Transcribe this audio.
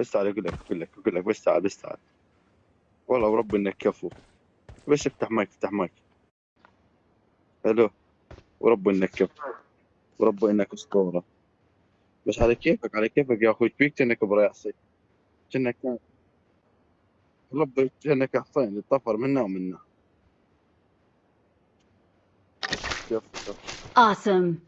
بس تعال أقول لك أقول لك أقول لك بس تعال بس تعال والله ورب إنك كفو. بس افتح مايك افتح مايك. ألو. ورب إنك كفو. ورب إنك أسطورة. بس على كيفك على كيفك يا أخوي. فيك كأنك برياسي كأنك رب كأنك حصين الطفر منا ومنا. Awesome.